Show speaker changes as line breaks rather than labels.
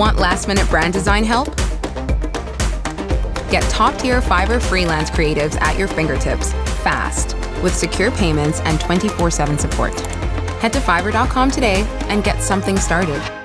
Want last minute brand design help? Get top tier Fiverr freelance creatives at your fingertips fast with secure payments and 24 7 support. Head to fiverr.com today and get something started.